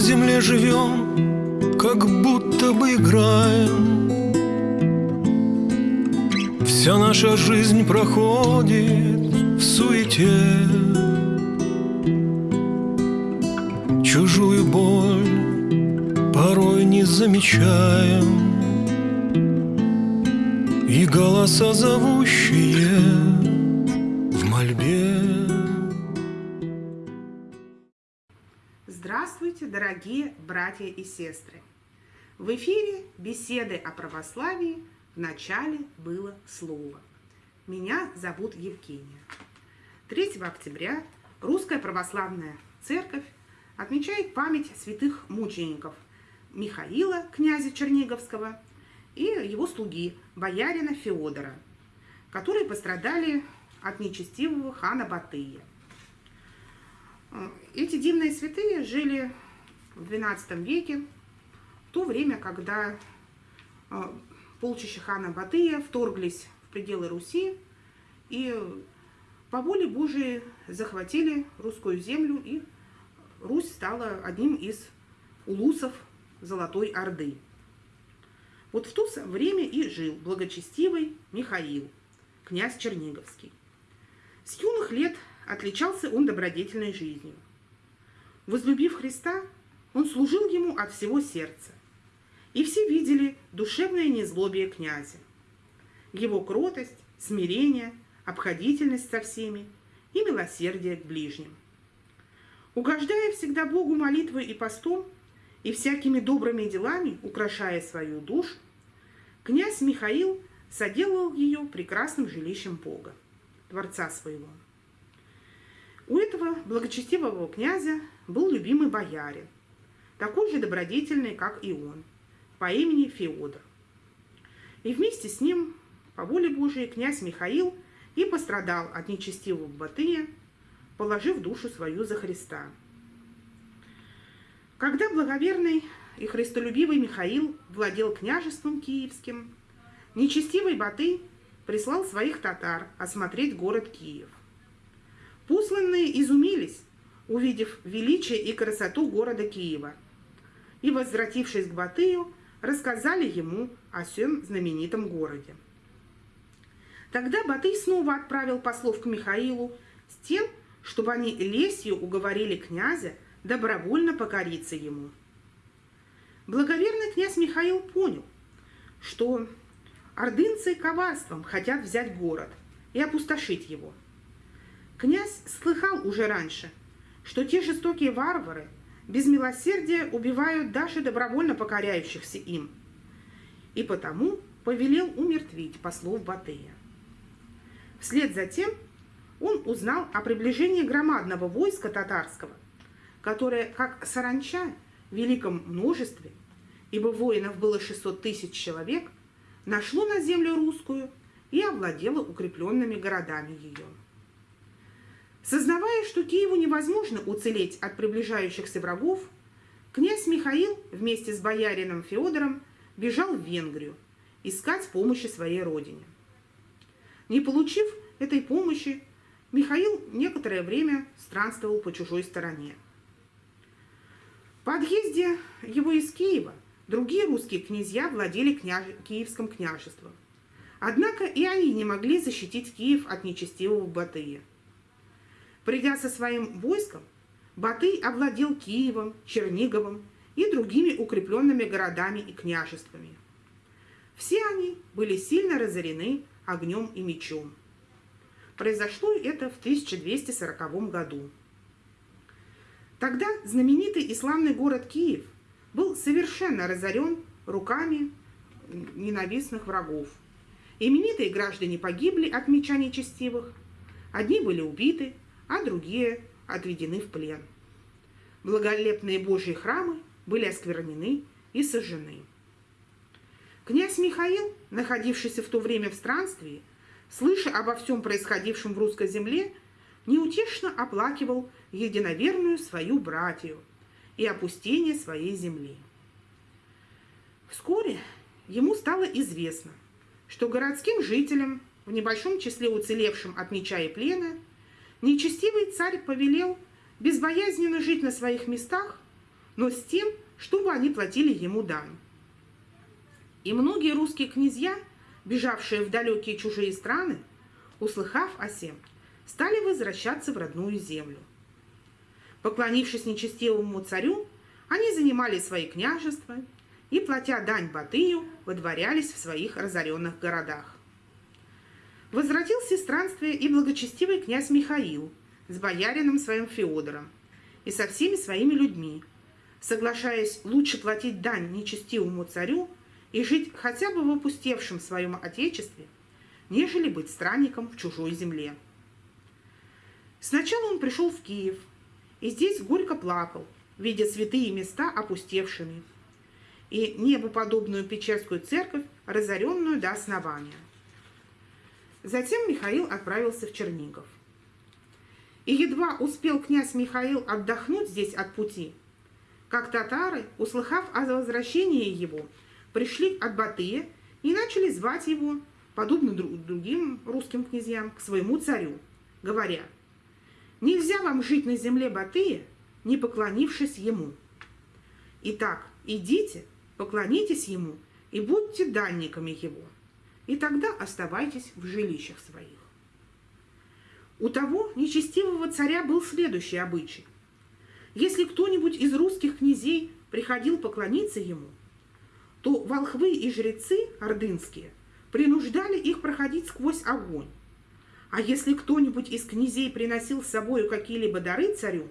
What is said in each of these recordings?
на земле живем, как будто бы играем. Вся наша жизнь проходит в суете. Чужую боль порой не замечаем. И голоса зовущие Здравствуйте, дорогие братья и сестры! В эфире беседы о православии в начале было слово. Меня зовут Евгения. 3 октября Русская Православная Церковь отмечает память святых мучеников Михаила, князя Черниговского, и его слуги, боярина Феодора, которые пострадали от нечестивого хана Батыя. Эти дивные святые жили в XII веке, то время, когда а, полчища хана Батыя вторглись в пределы Руси и по воле Божией захватили русскую землю, и Русь стала одним из улусов Золотой Орды. Вот в то время и жил благочестивый Михаил, князь Черниговский. С юных лет отличался он добродетельной жизнью. Возлюбив Христа, он служил ему от всего сердца. И все видели душевное незлобие князя. Его кротость, смирение, обходительность со всеми и милосердие к ближним. Угождая всегда Богу молитвой и постом, и всякими добрыми делами украшая свою душу, князь Михаил соделал ее прекрасным жилищем Бога, дворца своего. У этого благочестивого князя был любимый боярин, такой же добродетельный, как и он, по имени Феодор. И вместе с ним, по воле Божией, князь Михаил и пострадал от нечестивого Батыя, положив душу свою за Христа. Когда благоверный и христолюбивый Михаил владел княжеством киевским, нечестивый Батый прислал своих татар осмотреть город Киев. Посланные изумились, увидев величие и красоту города Киева, и, возвратившись к Батыю, рассказали ему о всем знаменитом городе. Тогда Батый снова отправил послов к Михаилу с тем, чтобы они лесью уговорили князя добровольно покориться ему. Благоверный князь Михаил понял, что ордынцы коварством хотят взять город и опустошить его. Князь слыхал уже раньше, что те жестокие варвары без милосердия убивают даже добровольно покоряющихся им, и потому повелел умертвить послов Батыя. Вслед за тем он узнал о приближении громадного войска татарского – которое, как саранча в великом множестве, ибо воинов было 600 тысяч человек, нашло на землю русскую и овладело укрепленными городами ее. Сознавая, что Киеву невозможно уцелеть от приближающихся врагов, князь Михаил вместе с боярином Феодором бежал в Венгрию искать помощи своей родине. Не получив этой помощи, Михаил некоторое время странствовал по чужой стороне. По отъезде его из Киева другие русские князья владели княж... Киевским княжеством. Однако и они не могли защитить Киев от нечестивого Батыя. Придя со своим войском, Батый овладел Киевом, Черниговым и другими укрепленными городами и княжествами. Все они были сильно разорены огнем и мечом. Произошло это в 1240 году. Тогда знаменитый и славный город Киев был совершенно разорен руками ненавистных врагов. Именитые граждане погибли от меча нечестивых, одни были убиты, а другие отведены в плен. Благолепные Божьи храмы были осквернены и сожжены. Князь Михаил, находившийся в то время в странстве, слыша обо всем происходившем в русской земле, неутешно оплакивал единоверную свою братью и опустение своей земли. Вскоре ему стало известно, что городским жителям, в небольшом числе уцелевшим от меча и плена, нечестивый царь повелел безбоязненно жить на своих местах, но с тем, чтобы они платили ему дань. И многие русские князья, бежавшие в далекие чужие страны, услыхав о сем, стали возвращаться в родную землю. Поклонившись нечестивому царю, они занимали свои княжества и, платя дань Батыю, выдворялись в своих разоренных городах. Возвратился из странствия и благочестивый князь Михаил с боярином своим Феодором и со всеми своими людьми, соглашаясь лучше платить дань нечестивому царю и жить хотя бы в опустевшем своем отечестве, нежели быть странником в чужой земле. Сначала он пришел в Киев, и здесь горько плакал, видя святые места опустевшими, и небоподобную Печерскую церковь, разоренную до основания. Затем Михаил отправился в Чернигов. И едва успел князь Михаил отдохнуть здесь от пути, как татары, услыхав о возвращении его, пришли от Батыя и начали звать его, подобно другим русским князьям, к своему царю, говоря, «Нельзя вам жить на земле Батыя, не поклонившись ему. Итак, идите, поклонитесь ему и будьте данниками его, и тогда оставайтесь в жилищах своих». У того нечестивого царя был следующий обычай. Если кто-нибудь из русских князей приходил поклониться ему, то волхвы и жрецы ордынские принуждали их проходить сквозь огонь. А если кто-нибудь из князей приносил с собой какие-либо дары царю,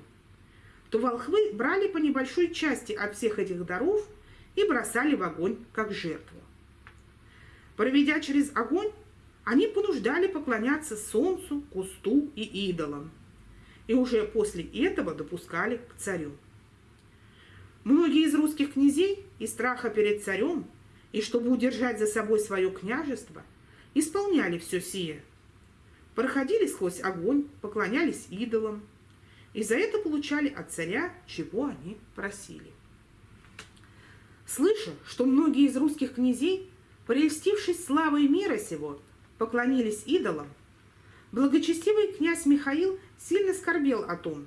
то волхвы брали по небольшой части от всех этих даров и бросали в огонь как жертву. Проведя через огонь, они понуждали поклоняться солнцу, кусту и идолам. И уже после этого допускали к царю. Многие из русских князей из страха перед царем и чтобы удержать за собой свое княжество, исполняли все сие. Проходили сквозь огонь, поклонялись идолам, и за это получали от царя, чего они просили. Слыша, что многие из русских князей, прельстившись славой мира сего, поклонились идолам, благочестивый князь Михаил сильно скорбел о том,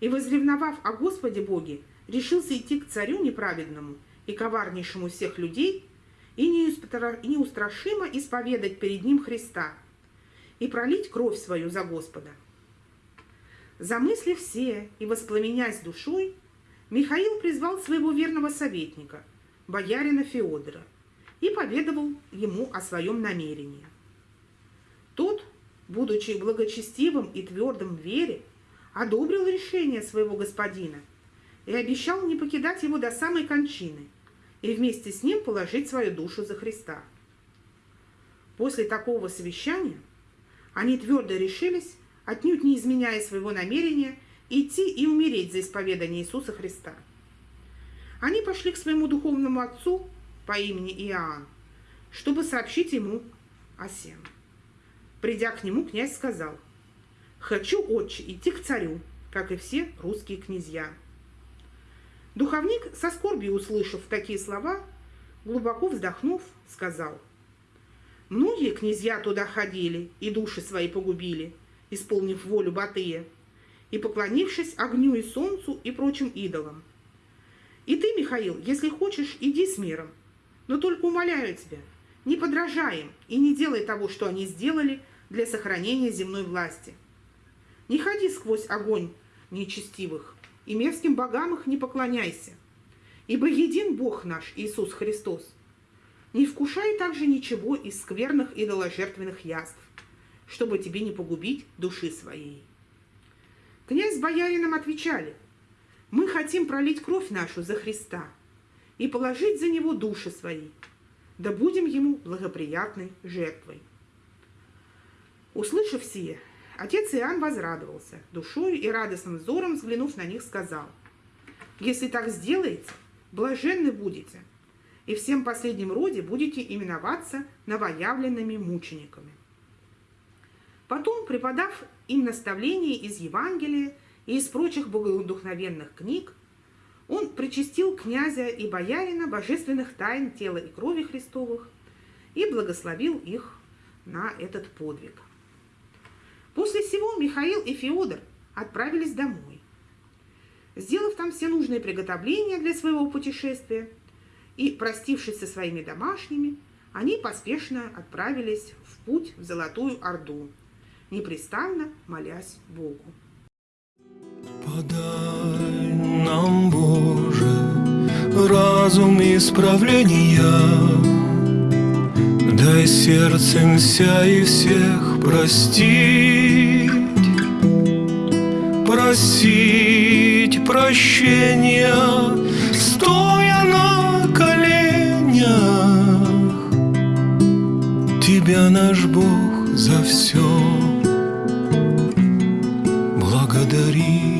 и, возревновав о Господе Боге, решился идти к царю неправедному и коварнейшему всех людей и неустрашимо исповедать перед ним Христа и пролить кровь свою за Господа. Замыслив все и воспламенясь душой, Михаил призвал своего верного советника, боярина Феодора, и поведовал ему о своем намерении. Тот, будучи благочестивым и твердым в вере, одобрил решение своего господина и обещал не покидать его до самой кончины и вместе с ним положить свою душу за Христа. После такого совещания они твердо решились, отнюдь не изменяя своего намерения, идти и умереть за исповедание Иисуса Христа. Они пошли к своему духовному отцу по имени Иоанн, чтобы сообщить ему о сем. Придя к нему, князь сказал, «Хочу, отче, идти к царю, как и все русские князья». Духовник, со скорбью услышав такие слова, глубоко вздохнув, сказал, «Многие князья туда ходили и души свои погубили, исполнив волю Батыя, и поклонившись огню и солнцу и прочим идолам. И ты, Михаил, если хочешь, иди с миром, но только умоляю тебя, не подражай им и не делай того, что они сделали для сохранения земной власти. Не ходи сквозь огонь нечестивых, и мерзким богам их не поклоняйся, ибо един Бог наш, Иисус Христос. Не вкушай также ничего из скверных идоложертвенных яств, чтобы тебе не погубить души своей. Князь с боярином отвечали, мы хотим пролить кровь нашу за Христа и положить за него души свои, да будем ему благоприятной жертвой. Услышав сие, отец Иоанн возрадовался, душой и радостным взором взглянув на них, сказал, «Если так сделаете, блаженны будете, и всем последнем роде будете именоваться новоявленными мучениками». Потом, преподав им наставления из Евангелия и из прочих богодухновенных книг, он причастил князя и боярина божественных тайн тела и крови Христовых и благословил их на этот подвиг. После всего Михаил и Феодор отправились домой. сделав там все нужные приготовления для своего путешествия и простившись со своими домашними, они поспешно отправились в путь в Золотую Орду, непрестанно молясь Богу. Подай нам, Боже, разум исправления, Дай сердцем вся и всех простить, Просить прощения, стоя на коленях, Тебя, наш Бог, за все благодарить.